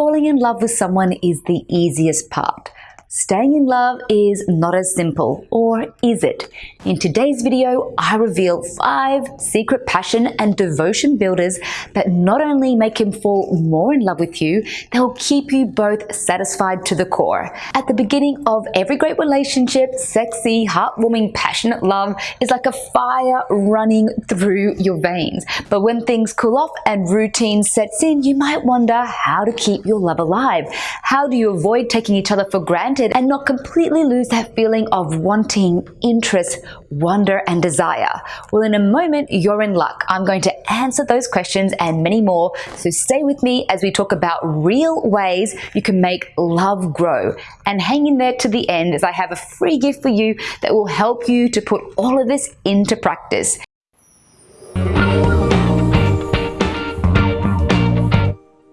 falling in love with someone is the easiest part. Staying in love is not as simple, or is it? In today's video, I reveal five secret passion and devotion builders that not only make him fall more in love with you, they will keep you both satisfied to the core. At the beginning of every great relationship, sexy, heartwarming, passionate love is like a fire running through your veins. But when things cool off and routine sets in, you might wonder how to keep your love alive. How do you avoid taking each other for granted? And not completely lose that feeling of wanting, interest, wonder, and desire? Well, in a moment, you're in luck. I'm going to answer those questions and many more. So stay with me as we talk about real ways you can make love grow. And hang in there to the end as I have a free gift for you that will help you to put all of this into practice.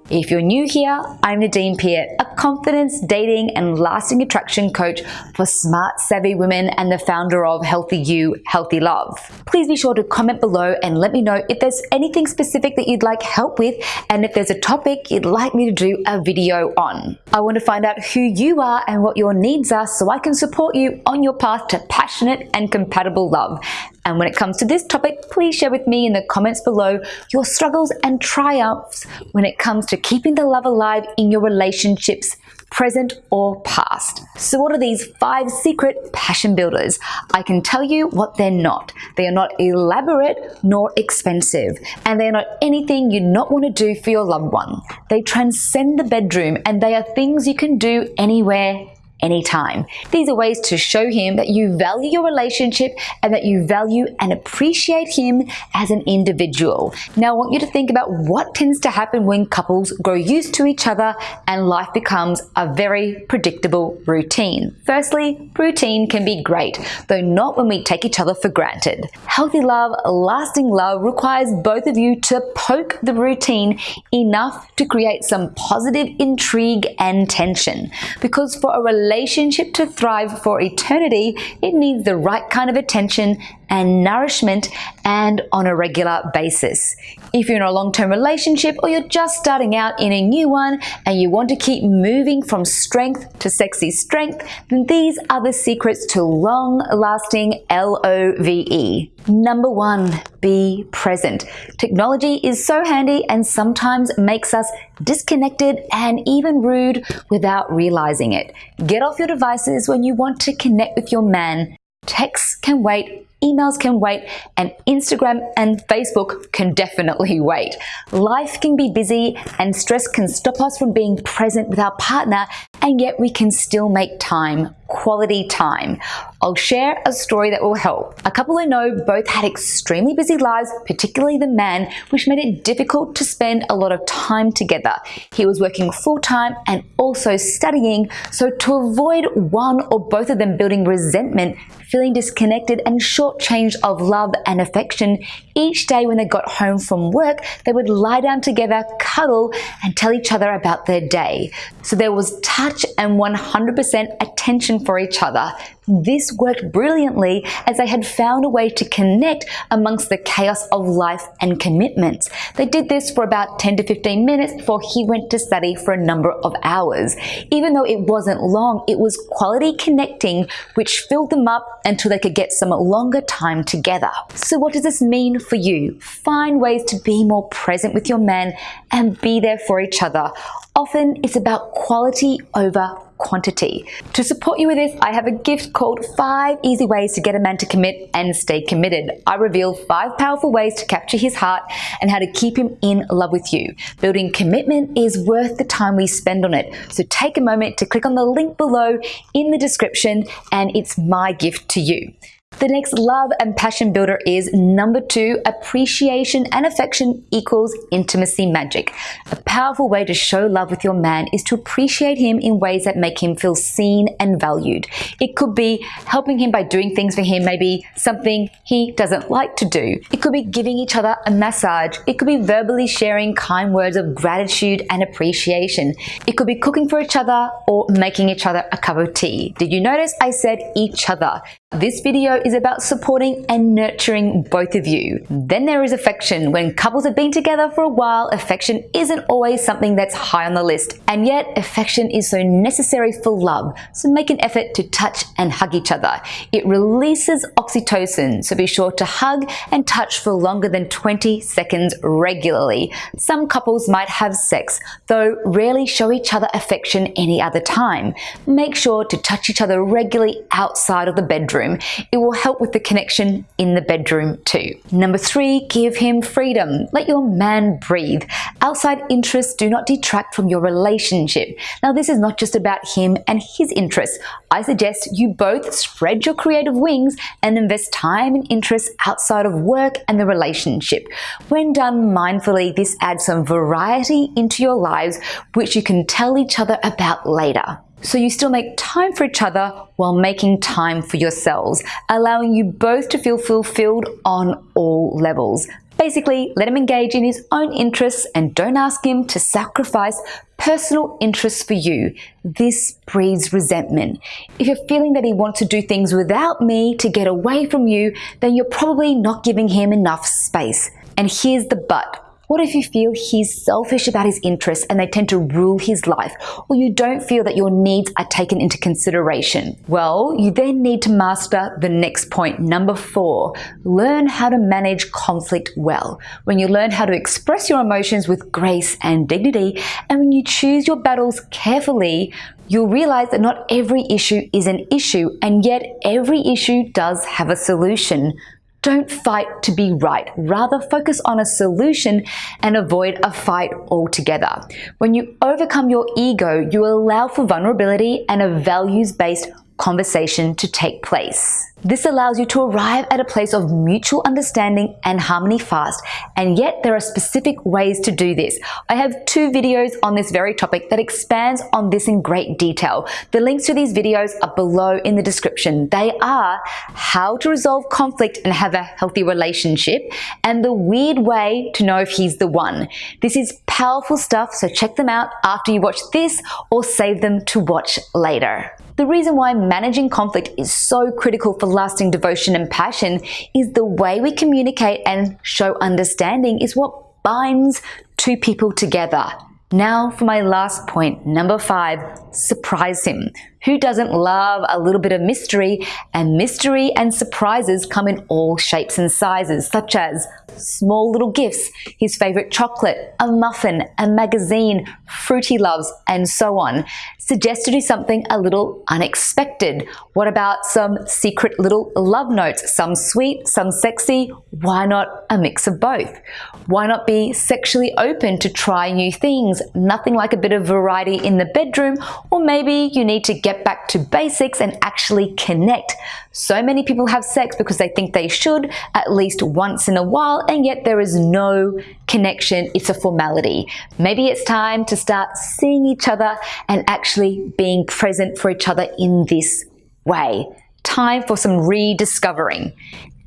If you're new here, I'm Nadine Piat, a confidence, dating, and lasting attraction coach for smart, savvy women and the founder of Healthy You, Healthy Love. Please be sure to comment below and let me know if there's anything specific that you'd like help with and if there's a topic you'd like me to do a video on. I want to find out who you are and what your needs are so I can support you on your path to passionate and compatible love. And when it comes to this topic, please share with me in the comments below your struggles and triumphs when it comes to keeping the love alive in your relationships, present or past. So what are these five secret passion builders? I can tell you what they're not. They are not elaborate nor expensive, and they're not anything you'd not want to do for your loved one. They transcend the bedroom and they are things you can do anywhere anytime. These are ways to show him that you value your relationship and that you value and appreciate him as an individual. Now, I want you to think about what tends to happen when couples grow used to each other and life becomes a very predictable routine. Firstly, routine can be great, though not when we take each other for granted. Healthy love, lasting love requires both of you to poke the routine enough to create some positive intrigue and tension. Because for a relationship, relationship to thrive for eternity, it needs the right kind of attention and nourishment and on a regular basis. If you're in a long-term relationship or you're just starting out in a new one and you want to keep moving from strength to sexy strength, then these are the secrets to long-lasting L-O-V-E. Number one, be present. Technology is so handy and sometimes makes us disconnected and even rude without realizing it. Get off your devices when you want to connect with your man. Texts can wait emails can wait, and Instagram and Facebook can definitely wait. Life can be busy and stress can stop us from being present with our partner, and yet we can still make time quality time. I'll share a story that will help. A couple I know both had extremely busy lives, particularly the man, which made it difficult to spend a lot of time together. He was working full time and also studying, so to avoid one or both of them building resentment, feeling disconnected and shortchanged of love and affection, each day when they got home from work, they would lie down together, cuddle, and tell each other about their day. So there was touch and 100% attention for each other. This worked brilliantly as they had found a way to connect amongst the chaos of life and commitments. They did this for about 10 to 15 minutes before he went to study for a number of hours. Even though it wasn't long, it was quality connecting which filled them up until they could get some longer time together. So what does this mean for you? Find ways to be more present with your man and be there for each other. Often it's about quality over quantity. To support you with this, I have a gift called 5 Easy Ways to Get a Man to Commit and Stay Committed. I reveal 5 powerful ways to capture his heart and how to keep him in love with you. Building commitment is worth the time we spend on it. So take a moment to click on the link below in the description and it's my gift to you. The next love and passion builder is number two, appreciation and affection equals intimacy magic. A powerful way to show love with your man is to appreciate him in ways that make him feel seen and valued. It could be helping him by doing things for him, maybe something he doesn't like to do. It could be giving each other a massage. It could be verbally sharing kind words of gratitude and appreciation. It could be cooking for each other or making each other a cup of tea. Did you notice I said each other? This video is about supporting and nurturing both of you. Then there is affection. When couples have been together for a while, affection isn't always something that's high on the list. And yet, affection is so necessary for love. So make an effort to touch and hug each other. It releases oxytocin, so be sure to hug and touch for longer than 20 seconds regularly. Some couples might have sex, though rarely show each other affection any other time. Make sure to touch each other regularly outside of the bedroom bedroom, it will help with the connection in the bedroom too. Number three, give him freedom. Let your man breathe. Outside interests do not detract from your relationship. Now, this is not just about him and his interests. I suggest you both spread your creative wings and invest time and interest outside of work and the relationship. When done mindfully, this adds some variety into your lives, which you can tell each other about later. So you still make time for each other while making time for yourselves, allowing you both to feel fulfilled on all levels. Basically, let him engage in his own interests and don't ask him to sacrifice personal interests for you. This breeds resentment. If you're feeling that he wants to do things without me to get away from you, then you're probably not giving him enough space. And here's the but. What if you feel he's selfish about his interests and they tend to rule his life, or you don't feel that your needs are taken into consideration? Well, you then need to master the next point, number four. Learn how to manage conflict well. When you learn how to express your emotions with grace and dignity, and when you choose your battles carefully, you'll realize that not every issue is an issue, and yet every issue does have a solution. Don't fight to be right. Rather focus on a solution and avoid a fight altogether. When you overcome your ego, you allow for vulnerability and a values-based conversation to take place. This allows you to arrive at a place of mutual understanding and harmony fast, and yet there are specific ways to do this. I have two videos on this very topic that expands on this in great detail. The links to these videos are below in the description. They are how to resolve conflict and have a healthy relationship, and the weird way to know if he's the one. This is powerful stuff, so check them out after you watch this or save them to watch later. The reason why managing conflict is so critical for lasting devotion and passion is the way we communicate and show understanding is what binds two people together. Now for my last point, number five, surprise him. Who doesn't love a little bit of mystery? And mystery and surprises come in all shapes and sizes, such as small little gifts, his favorite chocolate, a muffin, a magazine, fruit he loves, and so on. Suggest to do something a little unexpected. What about some secret little love notes? Some sweet, some sexy. Why not a mix of both? Why not be sexually open to try new things? Nothing like a bit of variety in the bedroom, or maybe you need to get get back to basics and actually connect. So many people have sex because they think they should at least once in a while, and yet there is no connection. It's a formality. Maybe it's time to start seeing each other and actually being present for each other in this way. Time for some rediscovering.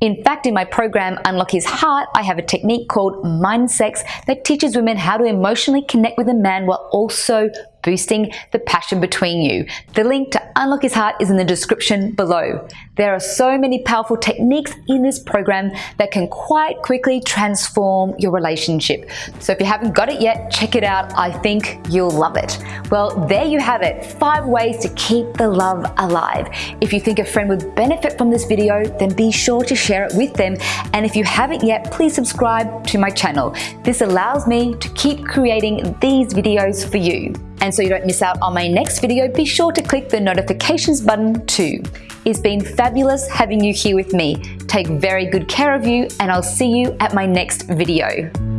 In fact, in my program, Unlock His Heart, I have a technique called Mind Sex that teaches women how to emotionally connect with a man while also boosting the passion between you. The link to Unlock His Heart is in the description below. There are so many powerful techniques in this program that can quite quickly transform your relationship. So if you haven't got it yet, check it out. I think you'll love it. Well, there you have it. Five ways to keep the love alive. If you think a friend would benefit from this video, then be sure to share it with them. And if you haven't yet, please subscribe to my channel. This allows me to keep creating these videos for you. And so you don't miss out on my next video, be sure to click the notifications button too. It's been fabulous having you here with me. Take very good care of you and I'll see you at my next video.